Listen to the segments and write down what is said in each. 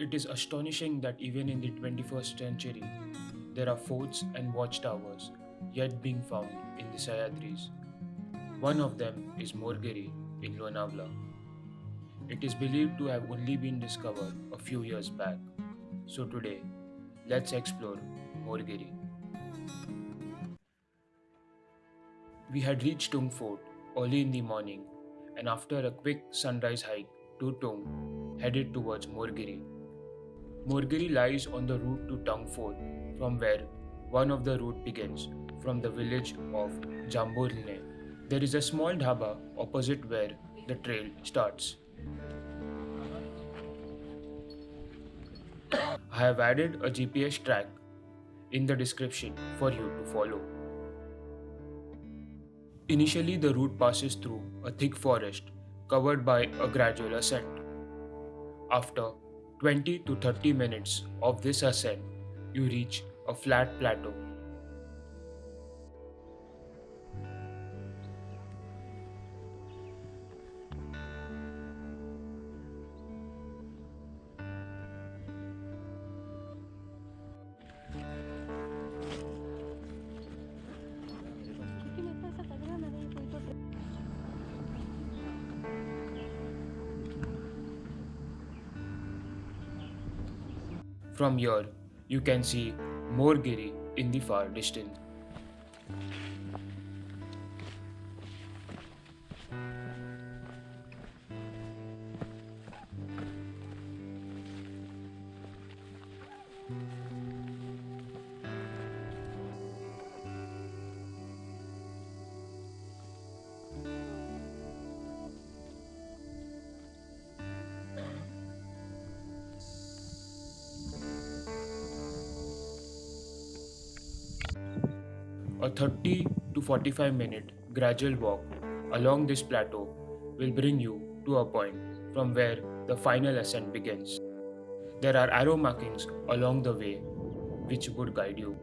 It is astonishing that even in the 21st century, there are forts and watchtowers yet being found in the Sahyadris. One of them is Morgiri in Lonavala. It is believed to have only been discovered a few years back. So today, let's explore Morgiri. We had reached Tung Fort early in the morning and after a quick sunrise hike to Tung, headed towards Morgiri. Morgiri lies on the route to Tung Fort from where one of the route begins from the village of Jamborne. There is a small dhaba opposite where the trail starts. I have added a GPS track in the description for you to follow. Initially, the route passes through a thick forest covered by a gradual ascent. After 20 to 30 minutes of this ascent, you reach a flat plateau. From here, you can see Morgiri in the far distance. A 30 to 45 minute gradual walk along this plateau will bring you to a point from where the final ascent begins. There are arrow markings along the way which would guide you.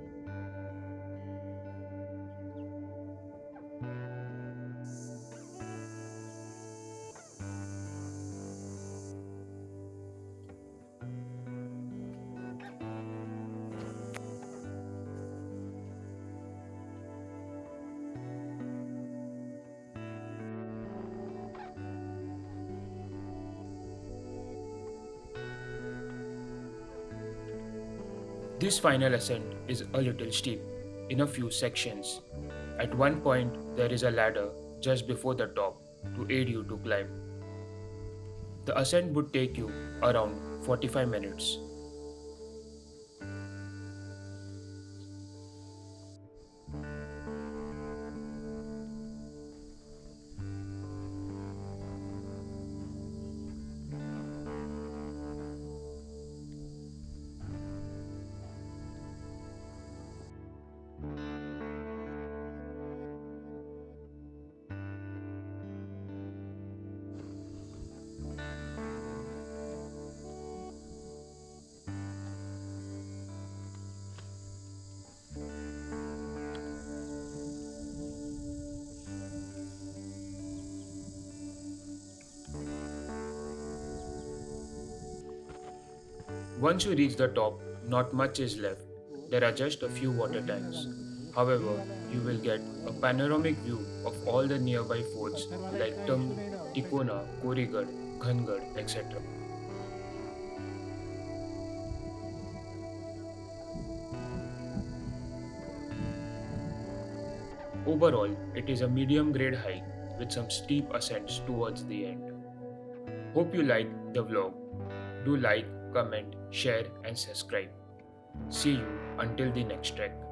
This final ascent is a little steep in a few sections. At one point, there is a ladder just before the top to aid you to climb. The ascent would take you around 45 minutes. Once you reach the top, not much is left. There are just a few water tanks. However, you will get a panoramic view of all the nearby forts like Tung, Tikona, Korigad, Gangad, etc. Overall, it is a medium grade hike with some steep ascents towards the end. Hope you liked the vlog. Do like, comment, share and subscribe. See you until the next trek.